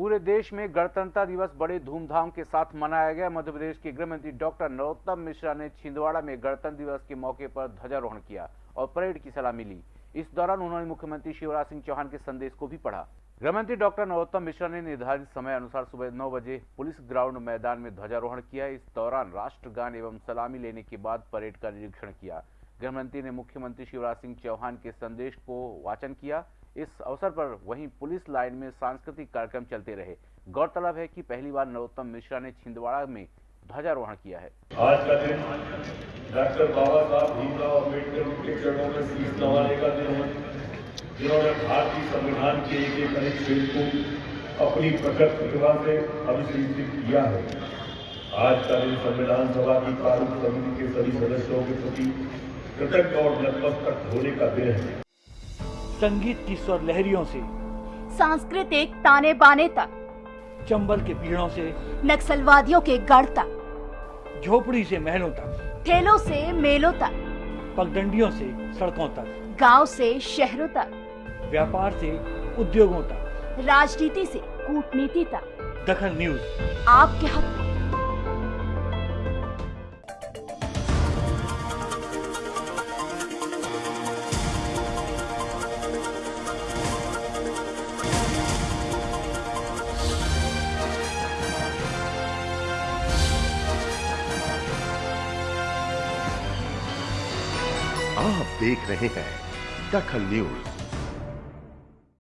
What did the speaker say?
पूरे देश में गणतंत्र दिवस बड़े धूमधाम के साथ मनाया गया। मध्य प्रदेश के गृह मंत्री डॉक्टर नरोत्तम मिश्रा ने छिंदवाड़ा में गणतंत्र दिवस के मौके पर ध्वजारोहण किया और परेड की सलामी ली। इस दौरान उन्होंने मुख्यमंत्री शिवराज सिंह चौहान के संदेश को भी पढ़ा। गृह मंत्री डॉक्टर नरोत्तम मिश्रा ने निर्धारित समय अनुसार सुबह नौ बजे पुलिस ग्राउंड मैदान में ध्वजारोहण किया। इस दौरान राष्ट्रगान एवं सलामी लेने के बाद परेड का निरीक्षण किया। गृह मंत्री ने मुख्यमंत्री शिवराज सिंह चौहान के संदेश को वाचन किया। इस अवसर पर वहीं पुलिस लाइन में सांस्कृतिक कार्यक्रम चलते रहे। गौरतलब है कि पहली बार नरोत्तम मिश्रा ने छिंदवाड़ा में ध्वजारोहण किया है। आज का दिन डॉक्टर बाबा साहब भीमराव अंबेडकर के चरणों में शीश नवाने का दिन है। जिन्होंने भारतीय संविधान के एक एक अनुच्छेद को अपनी प्रकट प्रतिभा से अभिषेचित किया है। आज का दिन संविधान सभा की प्रारूप समिति के सभी सदस्यों के प्रति कृतज्ञ और नतमस्तक होने का दिन है संगीत की स्वर लहरियों से सांस्कृतिक ताने बाने तक चंबल के पीड़ों से नक्सलवादियों के गढ़ तक झोपड़ी से महलों तक ठेलों से मेलों तक पगडंडियों से सड़कों तक गाँव से शहरों तक व्यापार से उद्योगों तक राजनीति से कूटनीति तक। दखल न्यूज़। आपके हक आप देख रहे हैं दखल न्यूज़।